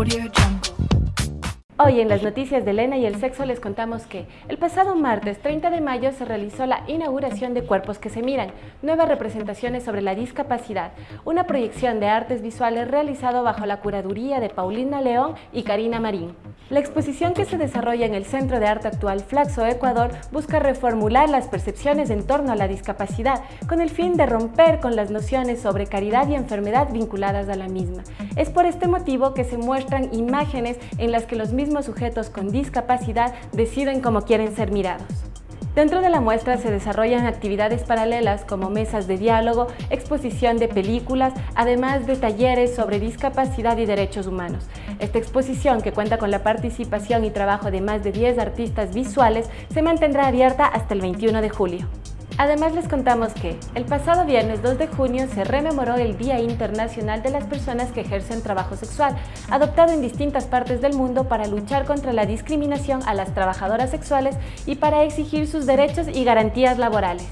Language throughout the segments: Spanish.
Audio Jungle. Hoy en las noticias de Elena y el sexo les contamos que el pasado martes 30 de mayo se realizó la inauguración de Cuerpos que se miran, nuevas representaciones sobre la discapacidad, una proyección de artes visuales realizado bajo la curaduría de Paulina León y Karina Marín. La exposición que se desarrolla en el Centro de Arte Actual Flaxo Ecuador busca reformular las percepciones en torno a la discapacidad con el fin de romper con las nociones sobre caridad y enfermedad vinculadas a la misma. Es por este motivo que se muestran imágenes en las que los mismos sujetos con discapacidad deciden cómo quieren ser mirados. Dentro de la muestra se desarrollan actividades paralelas como mesas de diálogo, exposición de películas, además de talleres sobre discapacidad y derechos humanos. Esta exposición, que cuenta con la participación y trabajo de más de 10 artistas visuales, se mantendrá abierta hasta el 21 de julio. Además les contamos que el pasado viernes 2 de junio se rememoró el Día Internacional de las Personas que ejercen trabajo sexual, adoptado en distintas partes del mundo para luchar contra la discriminación a las trabajadoras sexuales y para exigir sus derechos y garantías laborales.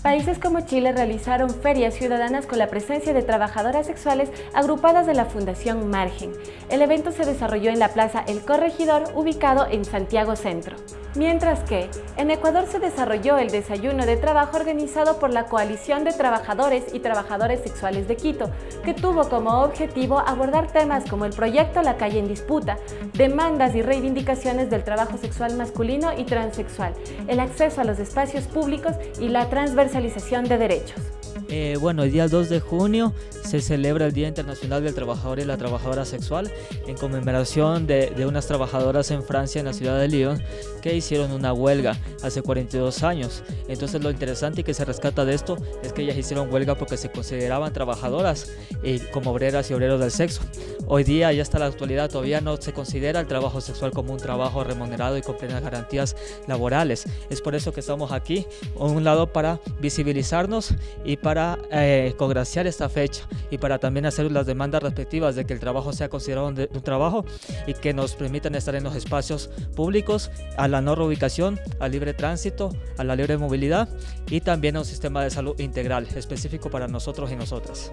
Países como Chile realizaron ferias ciudadanas con la presencia de trabajadoras sexuales agrupadas de la Fundación Margen. El evento se desarrolló en la Plaza El Corregidor, ubicado en Santiago Centro. Mientras que, en Ecuador se desarrolló el desayuno de trabajo organizado por la Coalición de Trabajadores y Trabajadores Sexuales de Quito, que tuvo como objetivo abordar temas como el proyecto La Calle en Disputa, demandas y reivindicaciones del trabajo sexual masculino y transexual, el acceso a los espacios públicos y la transversalización de derechos. Eh, bueno, el día 2 de junio se celebra el Día Internacional del Trabajador y la Trabajadora Sexual en conmemoración de, de, unas trabajadoras en Francia, en la ciudad de Lyon, que hicieron una huelga hace 42 años. Entonces lo interesante y que se rescata de esto es que ellas hicieron huelga porque se consideraban trabajadoras y como obreras y obreros del sexo. Hoy día, ya hasta la actualidad, todavía no se considera el trabajo sexual como un trabajo remunerado y con plenas garantías laborales. Es por eso que estamos aquí, a un lado para visibilizarnos y para eh, congraciar esta fecha y para también hacer las demandas respectivas de que el trabajo sea considerado un, un trabajo y que nos permitan estar en los espacios públicos, a la no reubicación, al libre tránsito, a la libre movilidad y también a un sistema de salud integral específico para nosotros y nosotras.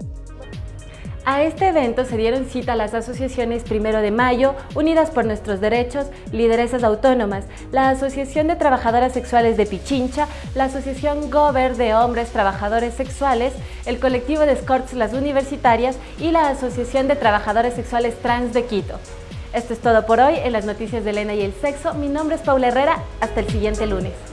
A este evento se dieron cita las asociaciones Primero de Mayo, Unidas por Nuestros Derechos, Lideresas Autónomas, la Asociación de Trabajadoras Sexuales de Pichincha, la Asociación Gober de Hombres Trabajadores Sexuales, el colectivo de Escorts Las Universitarias y la Asociación de Trabajadores Sexuales Trans de Quito. Esto es todo por hoy en las noticias de Elena y el Sexo. Mi nombre es Paula Herrera. Hasta el siguiente lunes.